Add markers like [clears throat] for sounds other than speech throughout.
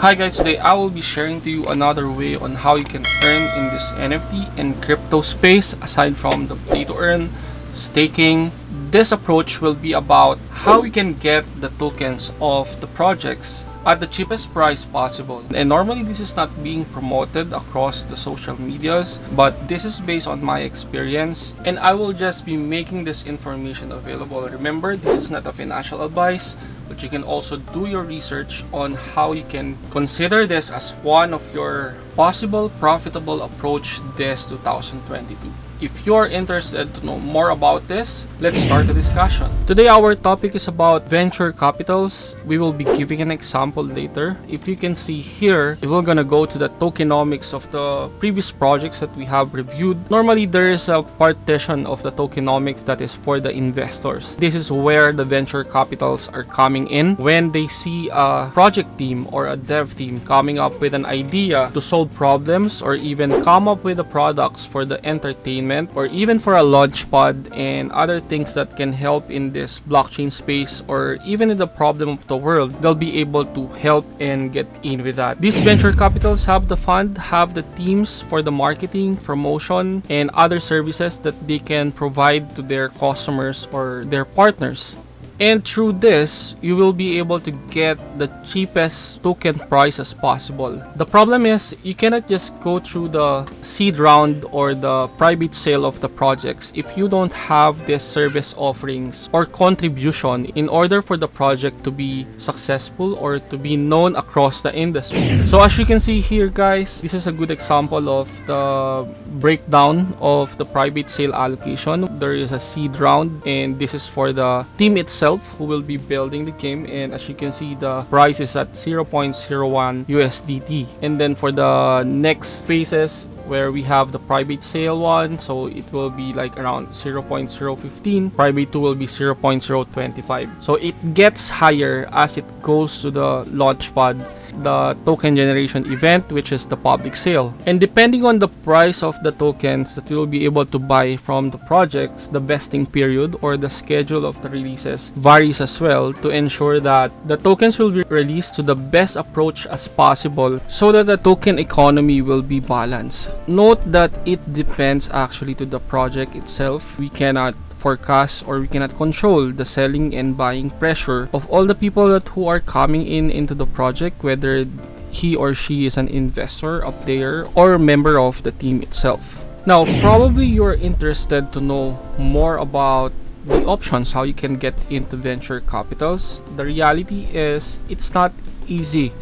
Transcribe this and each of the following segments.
Hi guys, today I will be sharing to you another way on how you can earn in this NFT and crypto space aside from the play to earn, staking. This approach will be about how we can get the tokens of the projects at the cheapest price possible. And normally this is not being promoted across the social medias, but this is based on my experience and I will just be making this information available. Remember, this is not a financial advice, but you can also do your research on how you can consider this as one of your possible profitable approach this 2022. If you're interested to know more about this, let's start the discussion. Today our topic is about venture capitals. We will be giving an example later. If you can see here, we're gonna go to the tokenomics of the previous projects that we have reviewed. Normally there is a partition of the tokenomics that is for the investors. This is where the venture capitals are coming in when they see a project team or a dev team coming up with an idea to solve problems or even come up with the products for the entertainment or even for a launch pad and other things that can help in this blockchain space or even in the problem of the world, they'll be able to help and get in with that. These [clears throat] venture capitals have the fund, have the teams for the marketing, promotion, and other services that they can provide to their customers or their partners. And through this, you will be able to get the cheapest token price as possible. The problem is you cannot just go through the seed round or the private sale of the projects if you don't have this service offerings or contribution in order for the project to be successful or to be known across the industry. So as you can see here guys, this is a good example of the breakdown of the private sale allocation. There is a seed round and this is for the team itself who will be building the game. And as you can see the price is at 0.01 USDT and then for the next phases where we have the private sale one so it will be like around 0.015 private 2 will be 0.025 so it gets higher as it goes to the launch pad the token generation event which is the public sale. And depending on the price of the tokens that you will be able to buy from the projects the vesting period or the schedule of the releases varies as well to ensure that the tokens will be released to the best approach as possible so that the token economy will be balanced. Note that it depends actually to the project itself. We cannot forecast or we cannot control the selling and buying pressure of all the people that who are coming in into the project whether he or she is an investor, a player, or a member of the team itself. Now, [coughs] probably you're interested to know more about the options how you can get into venture capitals. The reality is it's not easy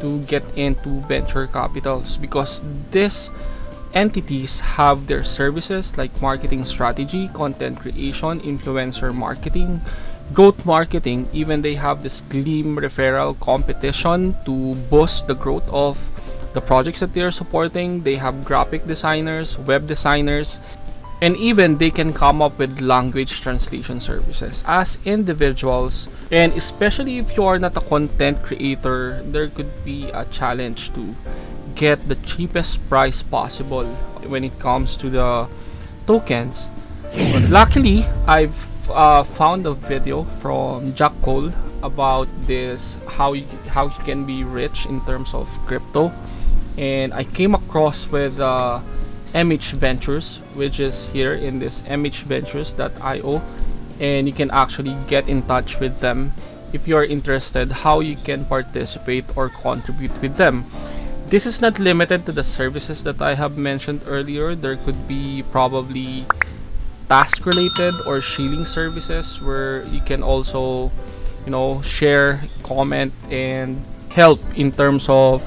to get into venture capitals because this entities have their services like marketing strategy, content creation, influencer marketing, growth marketing, even they have this Gleam referral competition to boost the growth of the projects that they are supporting. They have graphic designers, web designers, and even they can come up with language translation services as individuals and especially if you are not a content creator there could be a challenge to get the cheapest price possible when it comes to the tokens. But luckily I've uh, found a video from Jack Cole about this how you, how you can be rich in terms of crypto. And I came across with uh, MH Ventures which is here in this mhventures.io and you can actually get in touch with them if you are interested how you can participate or contribute with them this is not limited to the services that I have mentioned earlier. There could be probably task related or shilling services where you can also you know share comment and help in terms of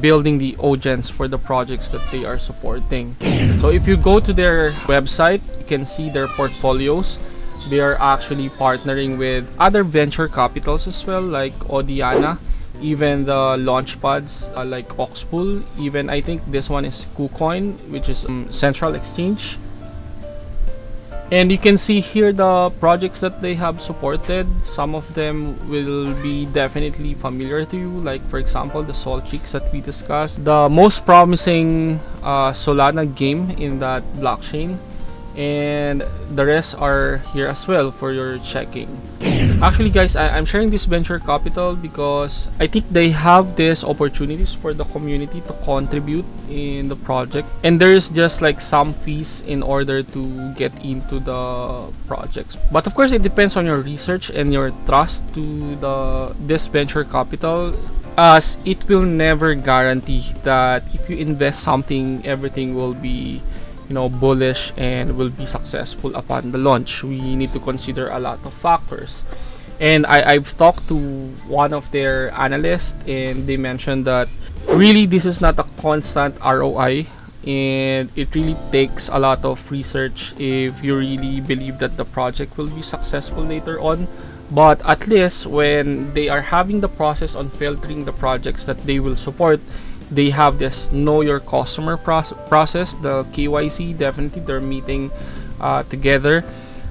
building the audience for the projects that they are supporting. [clears throat] So if you go to their website you can see their portfolios. They are actually partnering with other venture capitals as well like Odiana even the launch pads like OxBull even I think this one is KuCoin which is um, central exchange. And you can see here the projects that they have supported. Some of them will be definitely familiar to you like for example the Solchicks that we discussed. The most promising uh, Solana game in that blockchain and the rest are here as well for your checking. Actually guys I, am sharing this venture capital because I think they have these opportunities for the community to contribute in the project. And there's just like some fees in order to get into the projects. But of course it depends on your research and your trust to the this venture capital as it will never guarantee that if you invest something everything will be you know bullish and will be successful upon the launch. We need to consider a lot of factors. And I, I've talked to one of their analysts and they mentioned that really this is not a constant ROI and it really takes a lot of research if you really believe that the project will be successful later on. But at least when they are having the process on filtering the projects that they will support they have this know your customer process the KYC definitely they're meeting uh, together.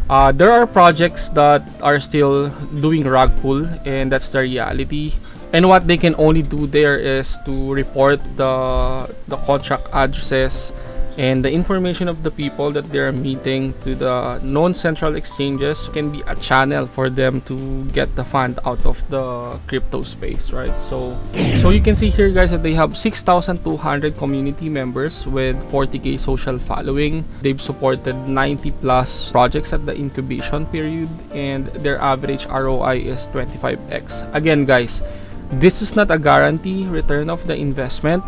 Uh, there are projects that are still doing rug pull and that's the reality. And what they can only do there is to report the the contract addresses and the information of the people that they're meeting to the non-central exchanges can be a channel for them to get the fund out of the crypto space right? So so you can see here guys that they have 6200 community members with 40k social following. They've supported 90 plus projects at the incubation period and their average ROI is 25x again guys this is not a guarantee return of the investment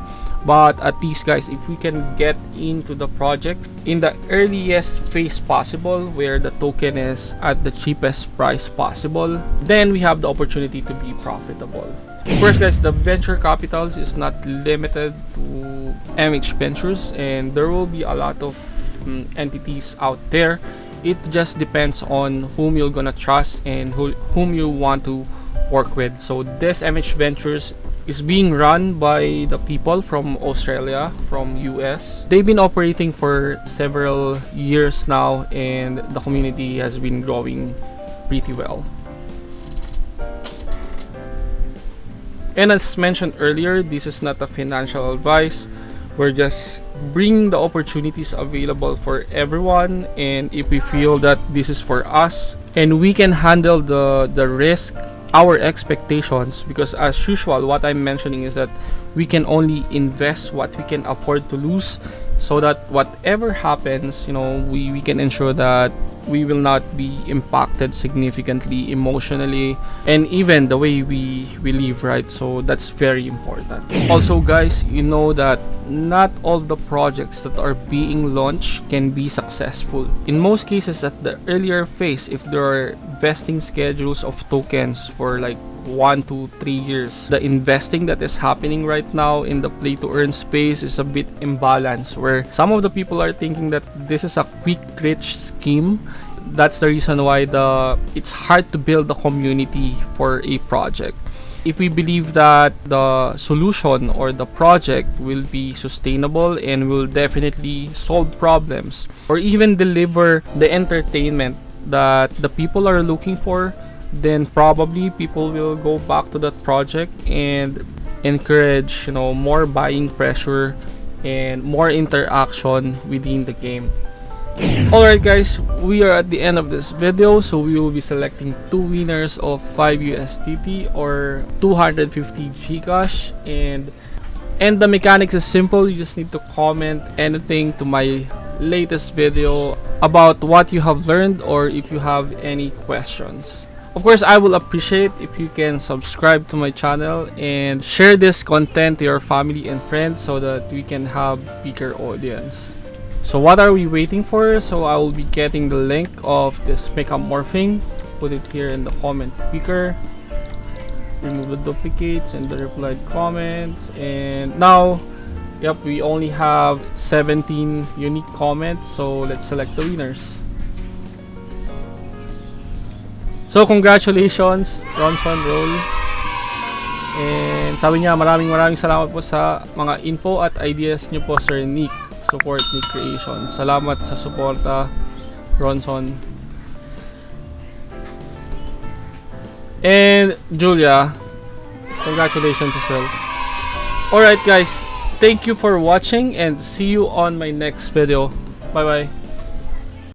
but at least guys if we can get into the project in the earliest phase possible where the token is at the cheapest price possible then we have the opportunity to be profitable. Of course guys the venture capitals is not limited to mh ventures and there will be a lot of um, entities out there. It just depends on whom you're gonna trust and who, whom you want to work with. So this mh ventures is being run by the people from Australia, from US. They've been operating for several years now and the community has been growing pretty well. And as mentioned earlier, this is not a financial advice. We're just bringing the opportunities available for everyone and if we feel that this is for us and we can handle the, the risk our expectations because as usual what i'm mentioning is that we can only invest what we can afford to lose so that whatever happens you know we, we can ensure that we will not be impacted significantly emotionally and even the way we we live right? So that's very important. [clears throat] Also guys you know that not all the projects that are being launched can be successful. In most cases at the earlier phase if there are vesting schedules of tokens for like one to three years. The investing that is happening right now in the play to earn space is a bit imbalanced where some of the people are thinking that this is a quick rich scheme that's the reason why the it's hard to build a community for a project if we believe that the solution or the project will be sustainable and will definitely solve problems or even deliver the entertainment that the people are looking for then probably people will go back to that project and encourage you know more buying pressure and more interaction within the game. Alright guys we are at the end of this video so we will be selecting two winners of 5 USDT or 250 Gcash. And and the mechanics is simple you just need to comment anything to my latest video about what you have learned or if you have any questions of course, I will appreciate if you can subscribe to my channel and share this content to your family and friends so that we can have bigger audience. So what are we waiting for? So I will be getting the link of this makeup morphing. Put it here in the comment picker. Remove the duplicates and the replied comments. And now, yep, we only have 17 unique comments. So let's select the winners. So, congratulations, Ronson Roll. And sabi niya, maraming maraming salamat po sa mga info at ideas niyo po, Sir Nick. Support Nick Creation. Salamat sa suporta, Ronson. And Julia, congratulations as well. Alright guys, thank you for watching and see you on my next video. Bye bye.